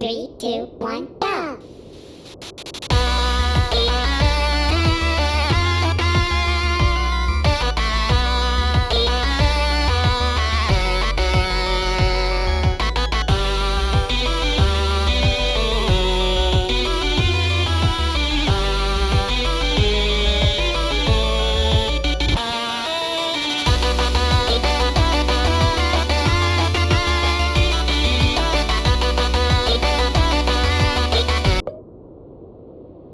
Three, two, one!